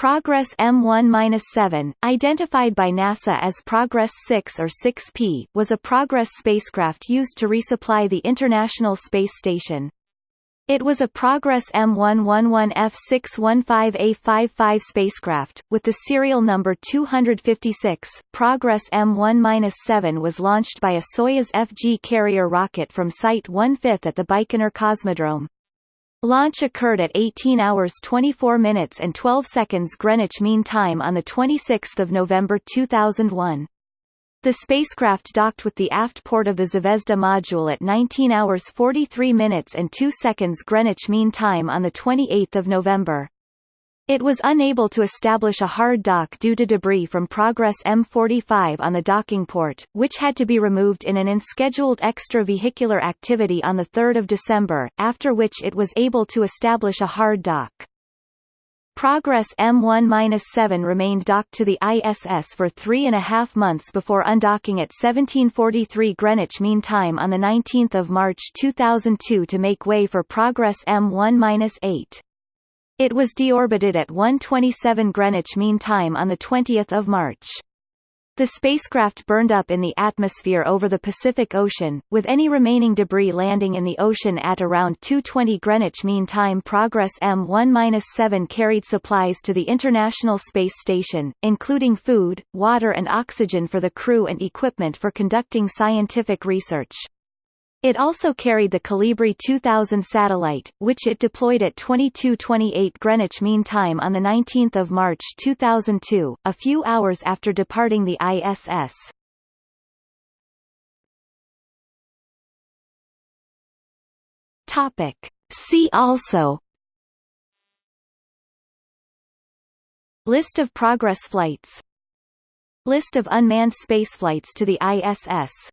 Progress M1-7, identified by NASA as Progress 6 or 6P, was a Progress spacecraft used to resupply the International Space Station. It was a Progress M111F615A55 spacecraft, with the serial number 256. Progress M1-7 was launched by a Soyuz FG carrier rocket from Site 1/5 at the Baikonur Cosmodrome. Launch occurred at 18 hours 24 minutes and 12 seconds Greenwich Mean Time on 26 November 2001. The spacecraft docked with the aft port of the Zvezda module at 19 hours 43 minutes and 2 seconds Greenwich Mean Time on 28 November. It was unable to establish a hard dock due to debris from Progress M45 on the docking port, which had to be removed in an unscheduled extravehicular activity on 3 December, after which it was able to establish a hard dock. Progress M1-7 remained docked to the ISS for three and a half months before undocking at 1743 Greenwich Mean Time on 19 March 2002 to make way for Progress M1-8. It was deorbited at 1:27 Greenwich Mean Time on the 20th of March. The spacecraft burned up in the atmosphere over the Pacific Ocean, with any remaining debris landing in the ocean at around 2:20 Greenwich Mean Time. Progress M1-7 carried supplies to the International Space Station, including food, water and oxygen for the crew and equipment for conducting scientific research. It also carried the Kolibri 2000 satellite, which it deployed at 22:28 Greenwich Mean Time on the 19th of March 2002, a few hours after departing the ISS. Topic. See also List of Progress flights List of unmanned spaceflights to the ISS